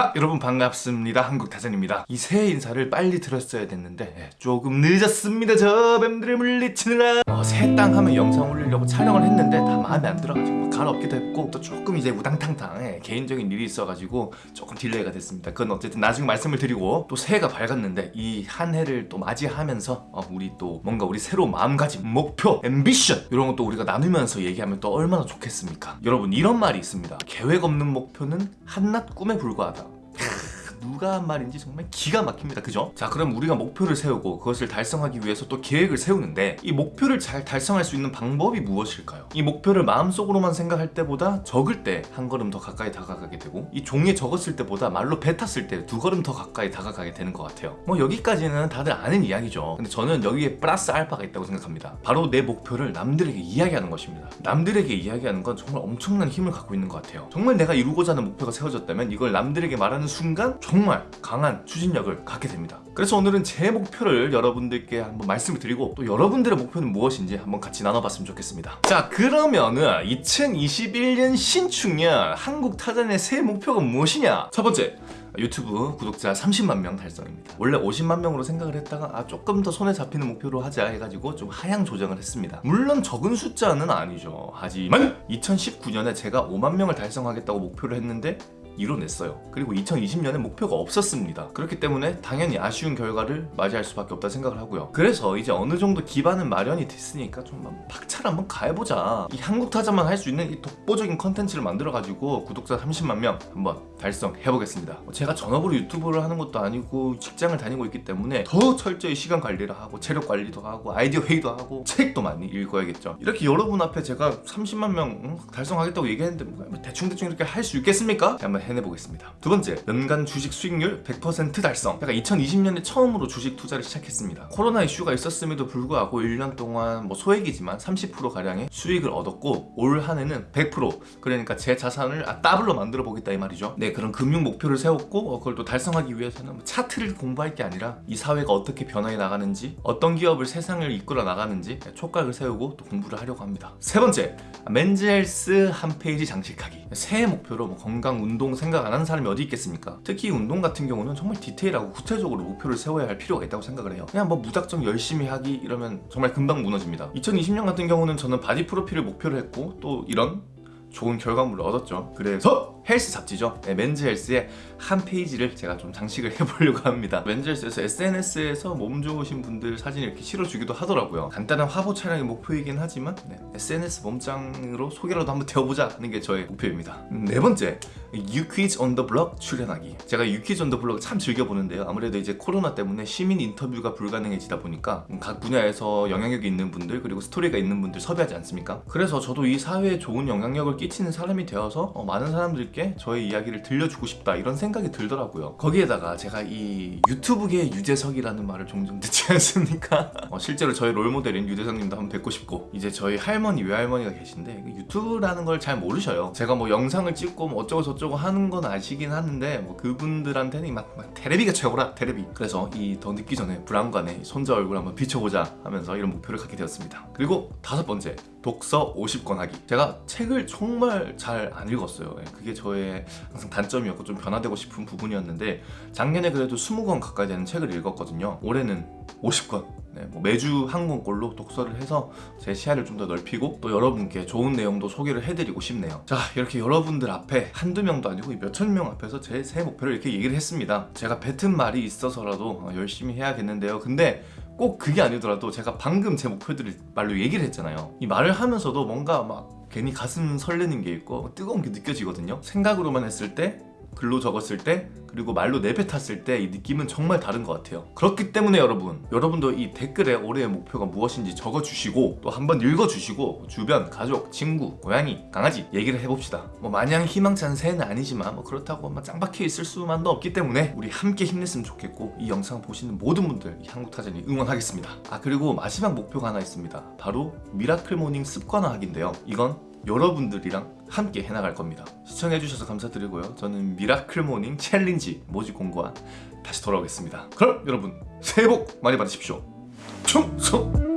하! 여러분 반갑습니다. 한국타잔입니다. 이 새해 인사를 빨리 드렸어야 됐는데 예, 조금 늦었습니다. 저 뱀들을 물리치느라. 어, 새해 땅 하면 영상 올리려고 촬영을 했는데 다 마음에 안 들어가지고 갈아엎기도 했고 또 조금 이제 우당탕탕 예, 개인적인 일이 있어가지고 조금 delay가 됐습니다. 그건 어쨌든 나중에 말씀을 드리고 또 새해가 밝았는데 이 한 해를 또 맞이하면서 어, 우리 또 뭔가 우리 새로운 마음가짐 목표 ambition 이런 것도 우리가 나누면서 얘기하면 또 얼마나 좋겠습니까? 여러분 이런 말이 있습니다. 계획 없는 목표는 한낱 꿈에 불과하다 누가 한 말인지 정말 기가 막힙니다. 그죠? 자 그럼 우리가 목표를 세우고 그것을 달성하기 위해서 또 계획을 세우는데 이 목표를 잘 달성할 수 있는 방법이 무엇일까요? 이 목표를 마음속으로만 생각할 때보다 적을 때 한 걸음 더 가까이 다가가게 되고 이 종이에 적었을 때보다 말로 뱉었을 때 두 걸음 더 가까이 다가가게 되는 것 같아요. 뭐 여기까지는 다들 아는 이야기죠. 근데 저는 여기에 플러스 알파가 있다고 생각합니다. 바로 내 목표를 남들에게 이야기하는 것입니다. 남들에게 이야기하는 건 정말 엄청난 힘을 갖고 있는 것 같아요. 정말 내가 이루고자 하는 목표가 세워졌다면 이걸 남들에게 말하는 순간 정말 강한 추진력을 갖게 됩니다. 그래서 오늘은 제 목표를 여러분들께 한번 말씀을 드리고 또 여러분들의 목표는 무엇인지 한번 같이 나눠봤으면 좋겠습니다. 자 그러면은 2021년 신축년 한국 타잔의 새 목표가 무엇이냐? 첫 번째 유튜브 구독자 30만 명 달성입니다. 원래 50만 명으로 생각을 했다가 아 조금 더 손에 잡히는 목표로 하자 해가지고 좀 하향 조정을 했습니다. 물론 적은 숫자는 아니죠. 하지만 2019년에 제가 5만 명을 달성하겠다고 목표를 했는데 이뤄냈어요. 그리고 2020년에 목표가 없었습니다. 그렇기 때문에 당연히 아쉬운 결과를 맞이할 수밖에 없다 생각을 하고요. 그래서 이제 어느 정도 기반은 마련이 됐으니까 좀 박차를 한번 가해보자. 이 한국타잔만 할 수 있는 이 독보적인 컨텐츠를 만들어 가지고 구독자 30만 명 한번 달성해 보겠습니다. 제가 전업으로 유튜브를 하는 것도 아니고 직장을 다니고 있기 때문에 더 철저히 시간 관리를 하고 체력 관리도 하고 아이디어 회의도 하고 책도 많이 읽어야겠죠. 이렇게 여러분 앞에 제가 30만 명 달성하겠다고 얘기했는데 뭐 대충대충 이렇게 할 수 있겠습니까? 한번 해내보겠습니다. 두 번째 연간 주식 수익률 100% 달성. 제가 2020년에 처음으로 주식 투자를 시작했습니다. 코로나 이슈가 있었음에도 불구하고 1년 동안 뭐 소액이지만 30%가량의 수익을 얻었고 올 한 해는 100% 그러니까 제 자산을 아, 더블로 만들어 보겠다 이 말이죠. 네 그런 금융 목표를 세웠고 어, 그걸 또 달성하기 위해서는 뭐 차트를 공부할 게 아니라 이 사회가 어떻게 변화해 나가는지 어떤 기업이 세상을 이끌어 나가는지 촉각을 세우고 또 공부를 하려고 합니다. 세 번째 맨즈헬스 한 페이지 장식하기. 새해 목표로 뭐 건강 운동 생각 안 하는 사람이 어디 있겠습니까? 특히 운동 같은 경우는 정말 디테일하고 구체적으로 목표를 세워야 할 필요가 있다고 생각을 해요. 그냥 뭐 무작정 열심히 하기 이러면 정말 금방 무너집니다. 2020년 같은 경우는 저는 바디 프로필을 목표로 했고 또 이런 좋은 결과물을 얻었죠. 그래서 헬스 잡지죠? 네, 맨즈 헬스의 한 페이지를 제가 좀 장식을 해보려고 합니다. 맨즈 헬스에서 SNS에서 몸 좋으신 분들 사진 이렇게 실어주기도 하더라고요. 간단한 화보 촬영이 목표이긴 하지만 네, SNS 몸짱으로 소개라도 한번 되어보자 하는 게 저의 목표입니다. 음, 네 번째 유퀴즈 온 더 블럭 출연하기. 제가 유퀴즈 온 더 블럭 참 즐겨보는데요. 아무래도 이제 코로나 때문에 시민 인터뷰가 불가능해지다 보니까 각 분야에서 영향력이 있는 분들 그리고 스토리가 있는 분들 섭외하지 않습니까? 그래서 저도 이 사회에 좋은 영향력을 끼치는 사람이 되어서 어, 많은 사람들 께 저의 이야기를 들려주고 싶다 이런 생각이 들더라고요. 거기에다가 제가 이 유튜브계 유재석이라는 말을 종종 듣지 않습니까? 어, 실제로 저희 롤모델인 유재석님도 한번 뵙고 싶고 이제 저희 할머니 외할머니가 계신데 유튜브라는 걸 잘 모르셔요. 제가 뭐 영상을 찍고 뭐 어쩌고 저쩌고 하는 건 아시긴 하는데 뭐 그분들한테는 막, 막 테레비가 최고라 테레비. 그래서 이 더 늦기 전에 불안관에 손자 얼굴 한번 비춰보자 하면서 이런 목표를 갖게 되었습니다. 그리고 다섯 번째 독서 50권 하기. 제가 책을 정말 잘 안 읽었어요. 예, 그게 저의 항상 단점이었고 좀 변화되고 싶은 부분이었는데 작년에 그래도 20권 가까이 되는 책을 읽었거든요. 올해는 50권. 네, 뭐 매주 한 권꼴로 독서를 해서 제 시야를 좀 더 넓히고 또 여러분께 좋은 내용도 소개를 해드리고 싶네요. 자 이렇게 여러분들 앞에 한두 명도 아니고 몇천 명 앞에서 제 새해 목표를 이렇게 얘기를 했습니다. 제가 뱉은 말이 있어서라도 열심히 해야겠는데요. 근데 꼭 그게 아니더라도 제가 방금 제 목표들을 말로 얘기를 했잖아요. 이 말을 하면서도 뭔가 막 괜히 가슴 설레는 게 있고 뜨거운 게 느껴지거든요. 생각으로만 했을 때 글로 적었을 때 그리고 말로 내뱉었을 때 이 느낌은 정말 다른 것 같아요. 그렇기 때문에 여러분 여러분도 이 댓글에 올해의 목표가 무엇인지 적어주시고 또 한번 읽어주시고 주변 가족, 친구, 고양이, 강아지 얘기를 해봅시다. 뭐 마냥 희망찬 새해는 아니지만 뭐 그렇다고 막 짱박혀 있을 수만도 없기 때문에 우리 함께 힘냈으면 좋겠고 이 영상 보시는 모든 분들 한국타잔이 응원하겠습니다. 아 그리고 마지막 목표가 하나 있습니다. 바로 miracle morning 습관화하기인데요. 이건 여러분들이랑 함께 해나갈 겁니다. 시청해주셔서 감사드리고요. 저는 miracle morning challenge 모집 공고와 다시 돌아오겠습니다. 그럼 여러분 새해 복 많이 받으십시오. 충성!